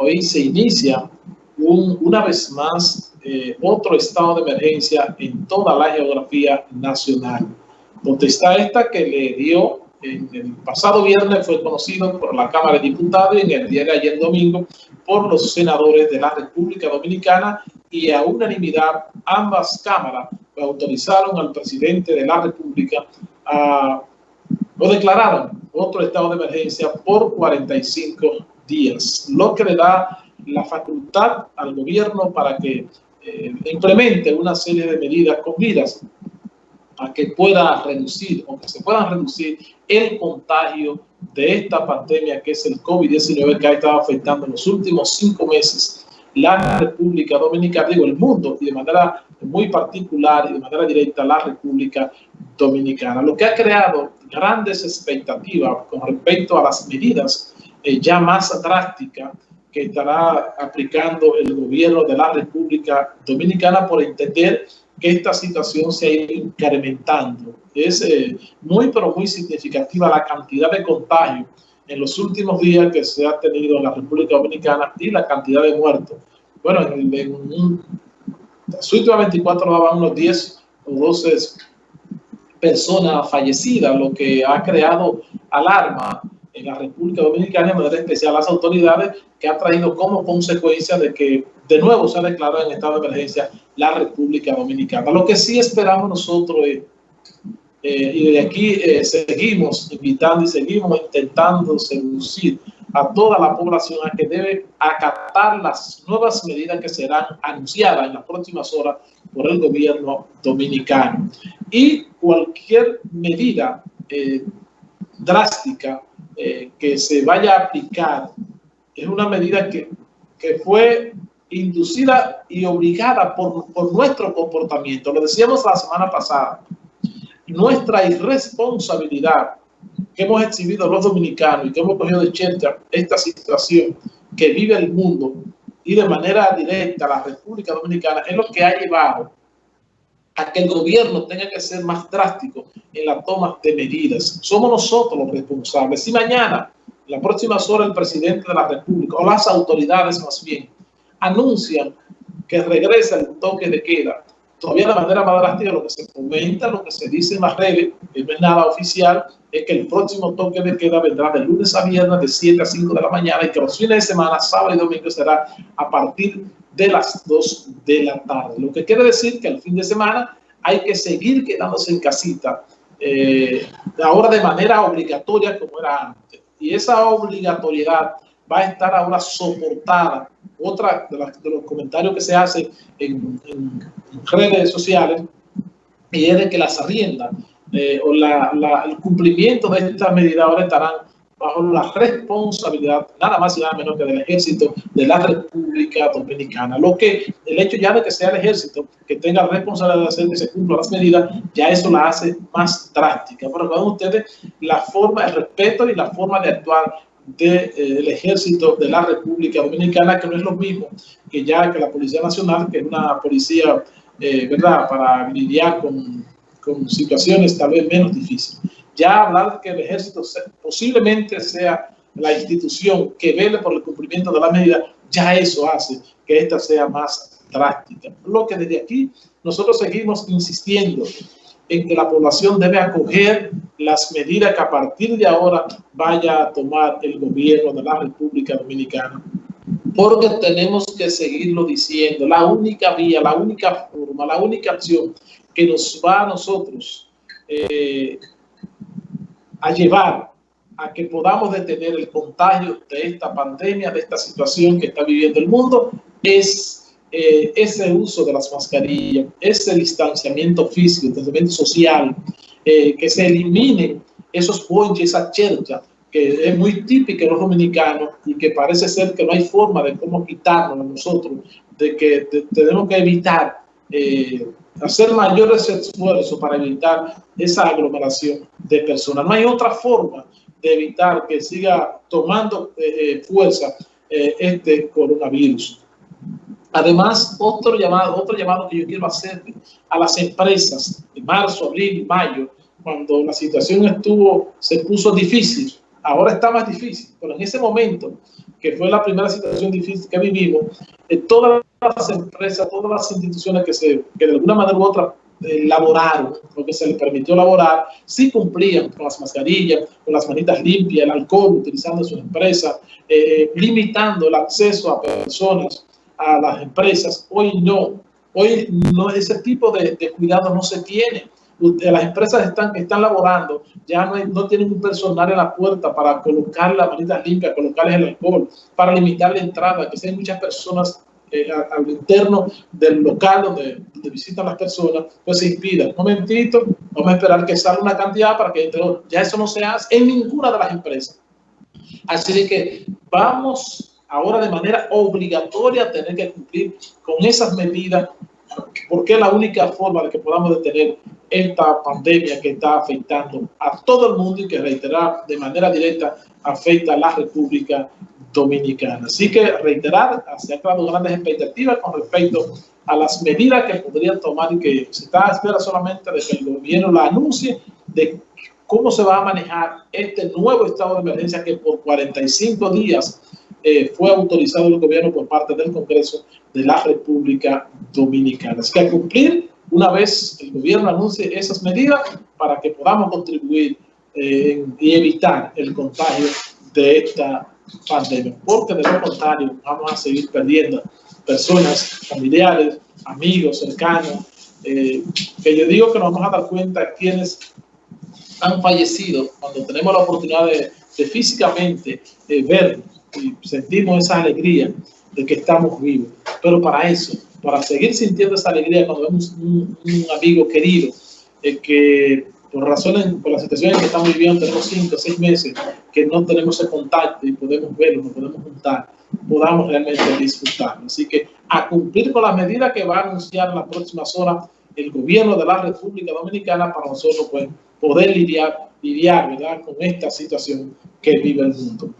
hoy se inicia una vez más eh, otro estado de emergencia en toda la geografía nacional. Potestad esta que le dio el pasado viernes fue conocido por la Cámara de Diputados y en el día de ayer domingo por los senadores de la República Dominicana y a unanimidad ambas cámaras autorizaron al presidente de la República a, o declararon otro estado de emergencia por 45 días, lo que le da la facultad al gobierno para que eh, implemente una serie de medidas con vidas a que pueda reducir o que se puedan reducir el contagio de esta pandemia que es el COVID-19 que ha estado afectando en los últimos cinco meses la República Dominicana, digo el mundo, y de manera muy particular y de manera directa la República Dominicana, lo que ha creado grandes expectativas con respecto a las medidas eh, ya más drásticas que estará aplicando el gobierno de la República Dominicana por entender que esta situación se ha ido incrementando. Es eh, muy, pero muy significativa la cantidad de contagios en los últimos días que se ha tenido en la República Dominicana y la cantidad de muertos. Bueno, en, en un, las últimas 24 daban unos 10 o 12 personas fallecidas, lo que ha creado alarma la República Dominicana, de manera especial las autoridades, que ha traído como consecuencia de que de nuevo se ha declarado en estado de emergencia la República Dominicana. Lo que sí esperamos nosotros es, eh, y de aquí eh, seguimos invitando y seguimos intentando seducir a toda la población a que debe acatar las nuevas medidas que serán anunciadas en las próximas horas por el gobierno dominicano. Y cualquier medida eh, drástica eh, que se vaya a aplicar es una medida que, que fue inducida y obligada por, por, nuestro comportamiento. Lo decíamos la semana pasada. Nuestra irresponsabilidad que hemos exhibido los dominicanos y que hemos cogido de chercha esta situación que vive el mundo y de manera directa la República Dominicana es lo que ha llevado a que el gobierno tenga que ser más drástico en la toma de medidas. Somos nosotros los responsables. Si mañana, en las próximas horas, el presidente de la República, o las autoridades más bien, anuncian que regresa el toque de queda, todavía de manera más drástica lo que se comenta, lo que se dice en las redes, que no es nada oficial, es que el próximo toque de queda vendrá de lunes a viernes de 7 a 5 de la mañana y que los fines de semana, sábado y domingo será a partir de las 2 de la tarde. Lo que quiere decir que el fin de semana hay que seguir quedándose en casita, eh, ahora de manera obligatoria como era antes. Y esa obligatoriedad va a estar ahora soportada. Otra de, de los comentarios que se hacen en, redes sociales y es de que las arriendas eh, o el cumplimiento de esta medida ahora estarán bajo la responsabilidad nada más y nada menos que del ejército de la República Dominicana. Lo que el hecho ya de que sea el ejército que tenga responsabilidad de hacer que se cumplan las medidas, ya eso la hace más drástica. Pero vean ustedes la forma, el respeto y la forma de actuar del de, eh, ejército de la República Dominicana, que no es lo mismo que ya que la Policía Nacional, que es una policía, eh, ¿verdad?, para lidiar con, con situaciones tal vez menos difíciles ya hablar de que el ejército posiblemente sea la institución que vele por el cumplimiento de la medida, ya eso hace que esta sea más drástica. Lo que desde aquí nosotros seguimos insistiendo en que la población debe acoger las medidas que a partir de ahora vaya a tomar el gobierno de la República Dominicana. Porque tenemos que seguirlo diciendo, la única vía, la única forma, la única acción que nos va a nosotros eh, a llevar a que podamos detener el contagio de esta pandemia, de esta situación que está viviendo el mundo, es eh, ese uso de las mascarillas, ese distanciamiento físico, distanciamiento social, eh, que se eliminen esos ponches, esa chercha, que es muy típica en los dominicanos y que parece ser que no hay forma de cómo quitarnos nosotros, de que de, tenemos que evitar eh, hacer mayores esfuerzos para evitar esa aglomeración de personas. No hay otra forma de evitar que siga tomando eh, eh, fuerza eh, este coronavirus. Además, otro llamado, otro llamado que yo quiero hacer a las empresas en marzo, abril mayo, cuando la situación estuvo, se puso difícil, ahora está más difícil, pero en ese momento que fue la primera situación difícil que vivimos, eh, todas las empresas, todas las instituciones que, se, que de alguna manera u otra eh, laboraron, porque se les permitió laborar, sí cumplían con las mascarillas, con las manitas limpias, el alcohol utilizando sus empresas, eh, limitando el acceso a personas a las empresas. Hoy no, hoy no ese tipo de, de cuidado no se tiene las empresas están, están laborando, ya no, no tienen un personal en la puerta para colocar las manitas limpias, colocarles el alcohol, para limitar la entrada, que sean muchas personas eh, al interno del local donde, visitan las personas, pues se impida. Un momentito, vamos a esperar que salga una cantidad para que ya eso no se hace en ninguna de las empresas. Así que vamos ahora de manera obligatoria a tener que cumplir con esas medidas porque es la única forma de que podamos detener esta pandemia que está afectando a todo el mundo y que reiterar de manera directa afecta a la República Dominicana. Así que reiterar, se han creado grandes expectativas con respecto a las medidas que podrían tomar y que se está a espera solamente de que el gobierno la anuncie de cómo se va a manejar este nuevo estado de emergencia que por 45 días eh, fue autorizado el gobierno por parte del Congreso de la República Dominicana. Así que a cumplir una vez el gobierno anuncie esas medidas para que podamos contribuir eh, y evitar el contagio de esta pandemia. Porque de lo contrario vamos a seguir perdiendo personas, familiares, amigos, cercanos, eh, que yo digo que nos vamos a dar cuenta quienes han fallecido cuando tenemos la oportunidad de, físicamente eh, verlos y sentimos esa alegría de que estamos vivos. Pero para eso, para seguir sintiendo esa alegría cuando vemos un, amigo querido eh, que por razones, por la situación en que estamos viviendo, tenemos cinco o seis meses que no tenemos ese contacto y podemos verlo, nos podemos juntar, podamos realmente disfrutarlo. Así que a cumplir con las medidas que va a anunciar en las próximas horas el gobierno de la República Dominicana para nosotros pues, poder lidiar, lidiar ¿verdad? con esta situación que vive el mundo.